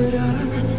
it up